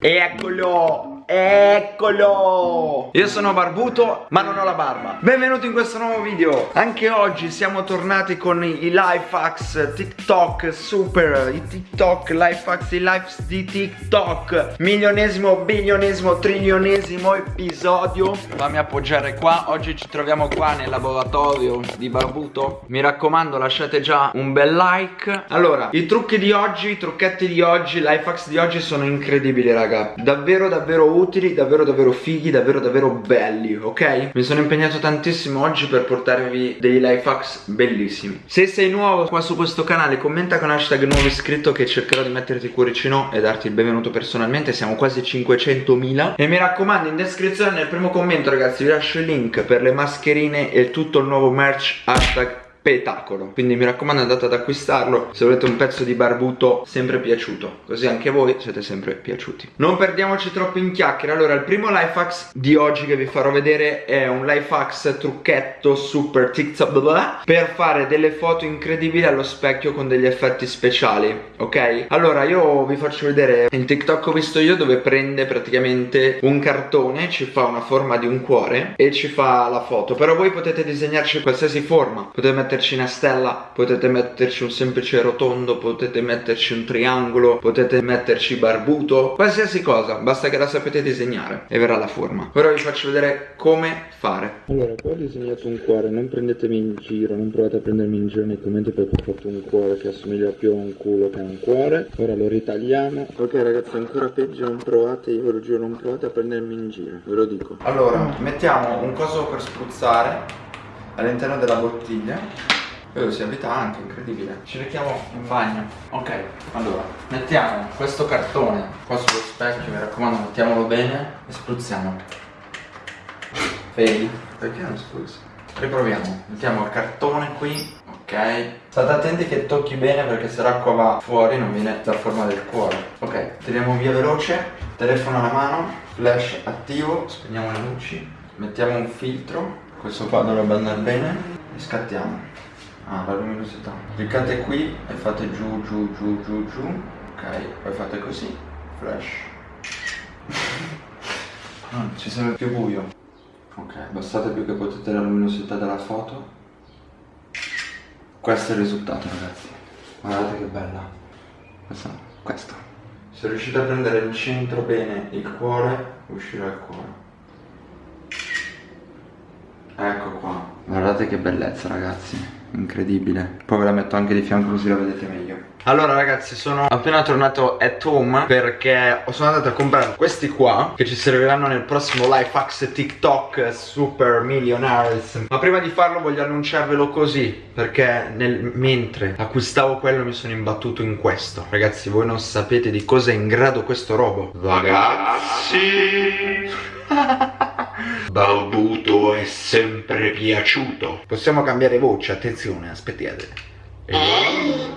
Eccolo, eccolo! Io sono barbuto ma non ho la barba. Benvenuti in questo nuovo video. Anche oggi siamo tornati con i life hacks TikTok super I TikTok life hacks, i life di TikTok. Milionesimo, bilionesimo, trilionesimo episodio. Fammi appoggiare qua. Oggi ci troviamo qua nel laboratorio di barbuto. Mi raccomando lasciate già un bel like. Allora, i trucchi di oggi, i trucchetti di oggi, life hacks di oggi sono incredibili raga. Davvero davvero utili, davvero davvero fighi, davvero davvero belli, ok? Mi sono impegnato tantissimo oggi per portarvi dei life hacks bellissimi. Se sei nuovo qua su questo canale commenta con hashtag nuovo iscritto che cercherò di metterti cuoricino e darti il benvenuto personalmente. Siamo quasi 500.000 E mi raccomando in descrizione nel primo commento ragazzi vi lascio il link per le mascherine e tutto il nuovo merch hashtag spettacolo. Quindi mi raccomando andate ad acquistarlo. Se volete un pezzo di barbuto sempre piaciuto così anche voi siete sempre piaciuti. Non perdiamoci troppo in chiacchiere. Allora il primo life hacks di oggi che vi farò vedere è un life hacks trucchetto super tiktok blah blah, per fare delle foto incredibili allo specchio con degli effetti speciali ok? Allora io vi faccio vedere il tiktok ho visto io dove prende praticamente un cartone ci fa una forma di un cuore e ci fa la foto. Però voi potete disegnarci qualsiasi forma. Potete mettere metterci una stella, potete metterci un semplice rotondo, potete metterci un triangolo, potete metterci barbuto, qualsiasi cosa, basta che la sapete disegnare e verrà la forma. Ora vi faccio vedere come fare. Allora, qua ho disegnato un cuore, non prendetemi in giro, non provate a prendermi in giro nei commenti perché ho fatto un cuore che assomiglia più a un culo che a un cuore. Ora lo ritagliamo. Ok ragazzi, ancora peggio, non provate, io ve lo giuro, non provate a prendermi in giro, ve lo dico. Allora, mettiamo un coso per spruzzare all'interno della bottiglia Vedo si abita anche, incredibile. Ci mettiamo in bagno. Ok, allora Mettiamo questo cartone qua sullo specchio Mi raccomando, mettiamolo bene E spruzziamo. Vedi? Perché non spruzzi? Riproviamo. Mettiamo il cartone qui Ok. State attenti che tocchi bene perché se l'acqua va fuori non viene la forma del cuore. Ok, tiriamo via veloce Telefono alla mano Flash attivo Spegniamo le luci Mettiamo un filtro questo qua dovrebbe andare bene e scattiamo. Ah la luminosità. Cliccate qui e fate giù giù giù giù giù. Ok poi fate così. Flash. Ah, ci sembra più buio. Ok bastate più che potete la luminosità della foto. Questo è il risultato ragazzi. Guardate che bella. Questo, questo. Se riuscite a prendere il centro bene il cuore uscirà il cuore Ecco qua. Guardate che bellezza ragazzi. Incredibile. Poi ve la metto anche di fianco così la vedete meglio. Allora ragazzi sono appena tornato at home Perché sono andato a comprare questi qua Che ci serviranno nel prossimo life hacks TikTok Super Millionaires. Ma prima di farlo voglio annunciarvelo così Perché nel, mentre acquistavo quello mi sono imbattuto in questo. Ragazzi voi non sapete di cosa è in grado questo robo. Ragazzi Balbuto è sempre piaciuto. Possiamo cambiare voce, attenzione, aspettate. Ehi,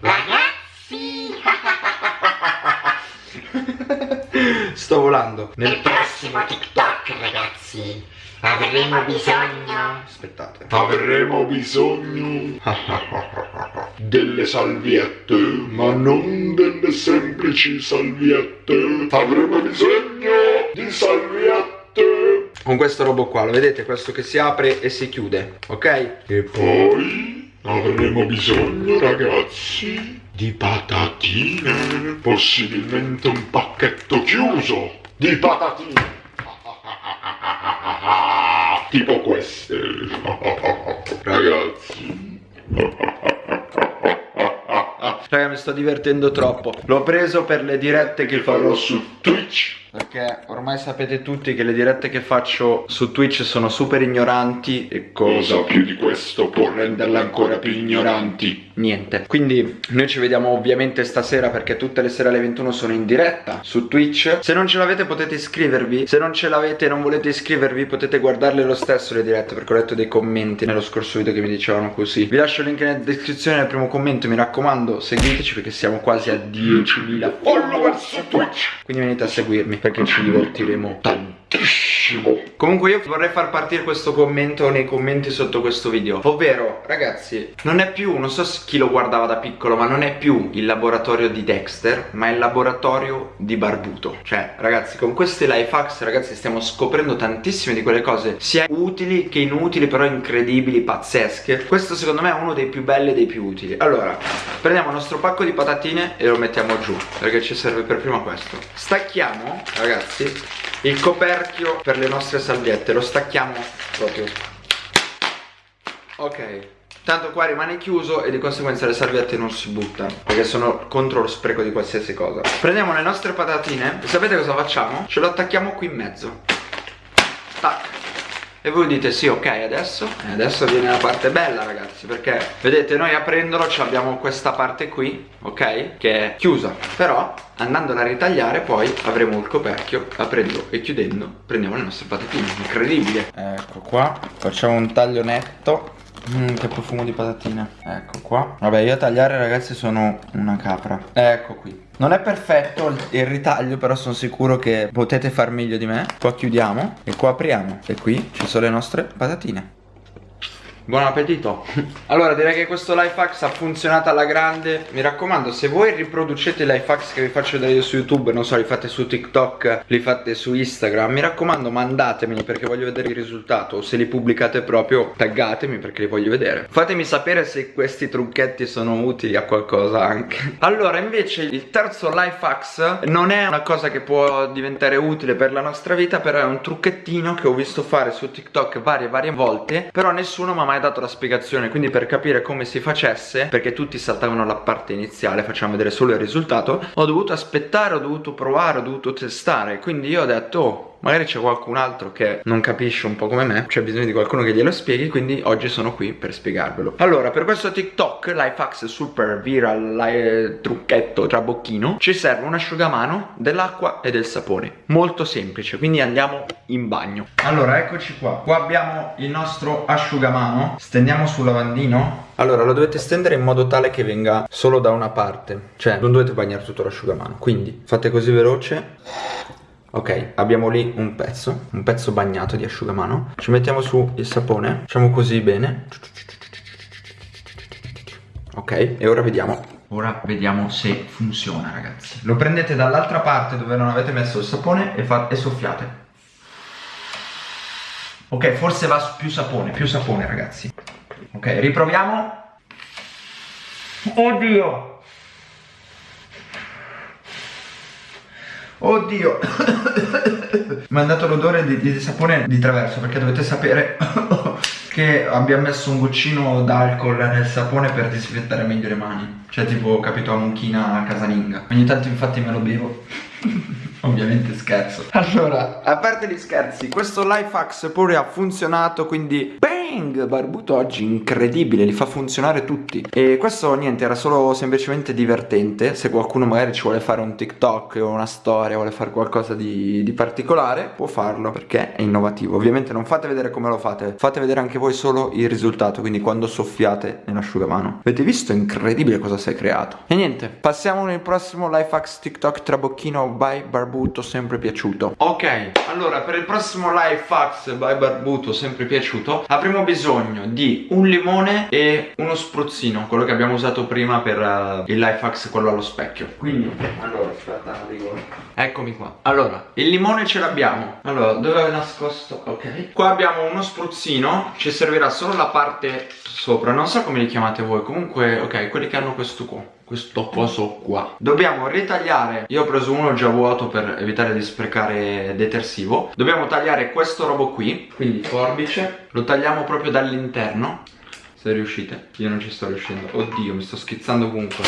ragazzi! Sto volando. Nel prossimo TikTok, ragazzi, avremo bisogno... Aspettate. Avremo bisogno... delle salviette, ma non delle semplici salviette. Avremo bisogno di salviette con questo robot qua, lo vedete? Questo che si apre e si chiude, ok? E poi avremo bisogno, ragazzi, di patatine, possibilmente un pacchetto chiuso di patatine. tipo queste, ragazzi. Raga mi sto divertendo troppo L'ho preso per le dirette che farò su Twitch perché ormai sapete tutti che le dirette che faccio su Twitch sono super ignoranti E cosa più di questo può renderle ancora più ignoranti? Niente. Quindi noi ci vediamo ovviamente stasera perché tutte le sere alle 21 sono in diretta su Twitch. Se non ce l'avete potete iscrivervi Se non ce l'avete e non volete iscrivervi potete guardarle lo stesso le dirette Perché ho letto dei commenti nello scorso video che mi dicevano così. Vi lascio il link nella descrizione nel primo commento Mi raccomando seguiteci perché siamo quasi a 10.000 follower su Twitch. Quindi venite a seguirmi perché ci divertiremo. Tantissimo Comunque io vorrei far partire questo commento nei commenti sotto questo video. Ovvero, ragazzi, non è più, non so chi lo guardava da piccolo Ma non è più il laboratorio di Dexter Ma è il laboratorio di Barbuto. Cioè, ragazzi, con questi life hacks, ragazzi, stiamo scoprendo tantissime di quelle cose Sia utili che inutili, però incredibili, pazzesche. Questo secondo me è uno dei più belli e dei più utili. Allora, prendiamo il nostro pacco di patatine e lo mettiamo giù Perché ci serve per prima questo. Stacchiamo, ragazzi, il coperchio per le nostre salviette Lo stacchiamo proprio. Ok Tanto qua rimane chiuso e di conseguenza le salviette non si buttano Perché sono contro lo spreco di qualsiasi cosa. Prendiamo le nostre patatine E sapete cosa facciamo? Ce lo attacchiamo qui in mezzo. Tac e voi dite sì ok adesso? E adesso viene la parte bella ragazzi Perché vedete noi aprendolo abbiamo questa parte qui Ok Che è chiusa. Però andandola a ritagliare poi avremo il coperchio Aprendo e chiudendo prendiamo le nostre patatine. Incredibile. Ecco qua Facciamo un taglio netto Mmm, che profumo di patatine. Ecco qua. Vabbè, io a tagliare ragazzi sono una capra. Ecco qui. Non è perfetto il ritaglio Però sono sicuro che potete far meglio di me. Qua chiudiamo E qua apriamo. E qui ci sono le nostre patatine Buon appetito. Allora direi che questo life hacks ha funzionato alla grande. Mi raccomando se voi riproducete i life hacks che vi faccio vedere io su YouTube Non so li fate su TikTok Li fate su Instagram Mi raccomando mandatemeli perché voglio vedere il risultato. O se li pubblicate proprio taggatemi perché li voglio vedere. Fatemi sapere se questi trucchetti sono utili a qualcosa anche. Allora invece il terzo life hacks Non è una cosa che può diventare utile per la nostra vita Però è un trucchettino che ho visto fare su TikTok varie varie volte Però nessuno mi ha mai dato la spiegazione Quindi per capire come si facesse Perché tutti saltavano la parte iniziale Facciamo vedere solo il risultato Ho dovuto aspettare, ho dovuto provare, ho dovuto testare Quindi io ho detto oh Magari c'è qualcun altro che non capisce un po' come me C'è bisogno di qualcuno che glielo spieghi Quindi oggi sono qui per spiegarvelo. Allora per questo TikTok Lifehacks Super Viral li Trucchetto Trabocchino Ci serve un asciugamano dell'acqua e del sapone Molto semplice Quindi andiamo in bagno. Allora eccoci qua. Qua abbiamo il nostro asciugamano. Stendiamo sul lavandino. Allora lo dovete stendere in modo tale che venga solo da una parte Cioè non dovete bagnare tutto l'asciugamano. Quindi fate così veloce Ok, abbiamo lì un pezzo, un pezzo bagnato di asciugamano. Ci mettiamo su il sapone, facciamo così bene. Ok, e ora vediamo. Ora vediamo se funziona ragazzi. Lo prendete dall'altra parte dove non avete messo il sapone e, e soffiate. Ok, forse va più sapone, più sapone ragazzi. Ok, riproviamo. Oddio Oddio. Mi ha dato l'odore di, di, sapone di traverso Perché dovete sapere Che abbiamo messo un goccino d'alcol nel sapone Per disinfettare meglio le mani. Cioè tipo capito a mucchina casalinga. Ogni tanto infatti me lo bevo Ovviamente scherzo. Allora, a parte gli scherzi Questo life hacks pure ha funzionato Quindi Bang! Barbuto oggi incredibile, li fa funzionare tutti. E questo niente, era solo semplicemente divertente. Se qualcuno magari ci vuole fare un TikTok o una storia Vuole fare qualcosa di, di particolare Può farlo perché è innovativo. Ovviamente non fate vedere come lo fate Fate vedere anche voi solo il risultato Quindi quando soffiate nell'asciugamano Avete visto? Incredibile cosa si è creato. E niente, passiamo nel prossimo life hacks TikTok Trabocchino by Barbuto Sempre piaciuto. Ok, allora per il prossimo life hacks by Barbuto Sempre piaciuto Avremo bisogno di un limone e uno spruzzino Quello che abbiamo usato prima per uh, il life hacks, quello allo specchio. Quindi, allora, aspetta, dico Eccomi qua. Allora, il limone ce l'abbiamo. Allora, dove è nascosto? Ok. Qua abbiamo uno spruzzino Ci servirà solo la parte sopra Non so come li chiamate voi Comunque, ok, quelli che hanno questo qua questo coso qua. Dobbiamo ritagliare Io ho preso uno già vuoto per evitare di sprecare detersivo. Dobbiamo tagliare questo robo qui Quindi forbice. Lo tagliamo proprio dall'interno. Se riuscite Io non ci sto riuscendo. Oddio mi sto schizzando comunque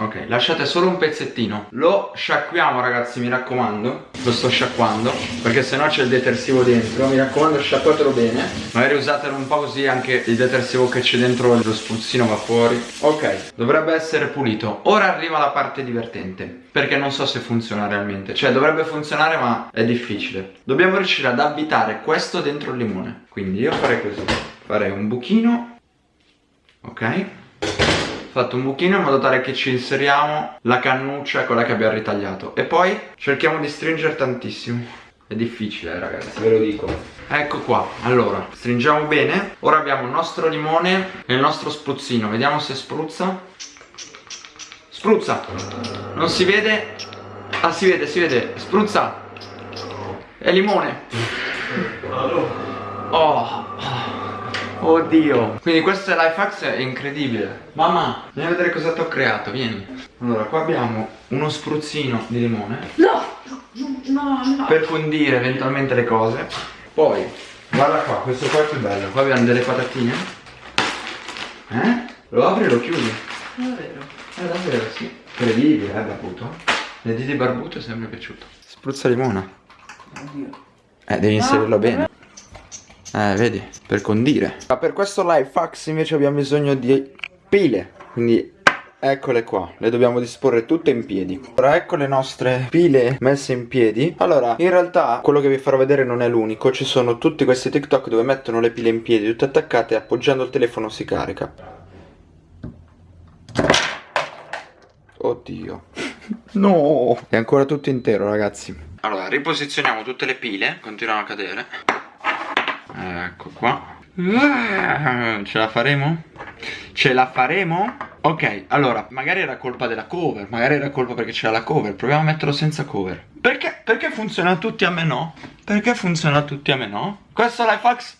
Ok, lasciate solo un pezzettino. Lo sciacquiamo ragazzi, mi raccomando. Lo sto sciacquando Perché sennò c'è il detersivo dentro. Mi raccomando sciacquatelo bene. Magari usatelo un po' così anche il detersivo che c'è dentro Lo spruzzino va fuori. Ok, dovrebbe essere pulito. Ora arriva la parte divertente Perché non so se funziona realmente. Cioè dovrebbe funzionare ma è difficile. Dobbiamo riuscire ad abitare questo dentro il limone. Quindi io farei così. Farei un buchino. Ok fatto un buchino in modo tale che ci inseriamo la cannuccia quella che abbiamo ritagliato. E poi cerchiamo di stringere tantissimo. È difficile eh, ragazzi, ve lo dico. Ecco qua, allora, stringiamo bene. Ora abbiamo il nostro limone e il nostro spruzzino. Vediamo se spruzza. Spruzza. Non si vede? Ah si vede, si vede. Spruzza. È limone. Oh Oddio. Quindi questo è l'iFax è incredibile. Mamma Vieni a vedere cosa ti ho creato Vieni. Allora qua abbiamo uno spruzzino di limone. No No no. Per condire eventualmente le cose. Poi Guarda qua Questo qua è più bello. Qua abbiamo delle patatine. Eh? Lo apri e lo chiudi. Davvero Eh davvero sì. Incredibile eh barbuto. Le dita di barbuto è sempre piaciuto. Spruzza limone. Oddio. Eh devi inserirlo bene eh, vedi, per condire. Ma per questo live fax invece abbiamo bisogno di pile. Quindi eccole qua, le dobbiamo disporre tutte in piedi. Ora ecco le nostre pile messe in piedi. Allora, in realtà quello che vi farò vedere non è l'unico. Ci sono tutti questi TikTok dove mettono le pile in piedi tutte attaccate e appoggiando il telefono si carica. Oddio. No! È ancora tutto intero, ragazzi. Allora, riposizioniamo tutte le pile, continuano a cadere. Ecco qua Ah, Ce la faremo? Ce la faremo? Ok, allora, magari era colpa della cover Magari era colpa perché c'era la cover Proviamo a metterlo senza cover Perché? Perché funziona a tutti a me no? Perché funziona a tutti a me no? Questo l'iFax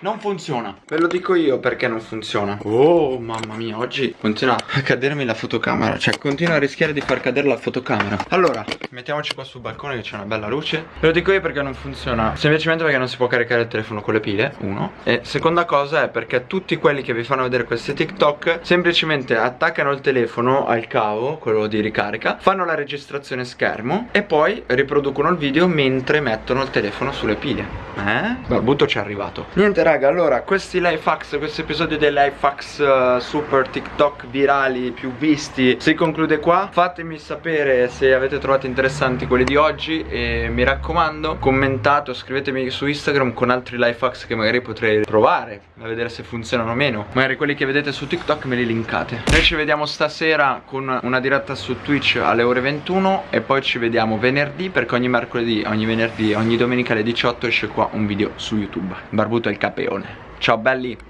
non funziona. Ve lo dico io perché non funziona. Oh mamma mia oggi continua a cadermi la fotocamera. Cioè continua a rischiare di far cadere la fotocamera. Allora mettiamoci qua sul balcone che c'è una bella luce. Ve lo dico io perché non funziona. Semplicemente perché non si può caricare il telefono con le pile Uno. E seconda cosa è perché tutti quelli che vi fanno vedere questi TikTok Semplicemente attaccano il telefono al cavo Quello di ricarica Fanno la registrazione schermo E poi riproducono il video mentre mettono il telefono sulle pile. Eh? Barbuto ci è arrivato. Niente raga, allora, questi lifehacks, questo episodio dei lifehacks uh, super TikTok virali più visti si conclude qua. Fatemi sapere se avete trovato interessanti quelli di oggi e mi raccomando, commentate o scrivetemi su Instagram con altri lifehacks che magari potrei provare a vedere se funzionano o meno. Magari quelli che vedete su TikTok me li linkate. Noi ci vediamo stasera con una diretta su Twitch alle ore 21 e poi ci vediamo venerdì perché ogni mercoledì, ogni venerdì, ogni domenica alle 18 esce qua un video su YouTube. Barbuto è il capo Ciao belli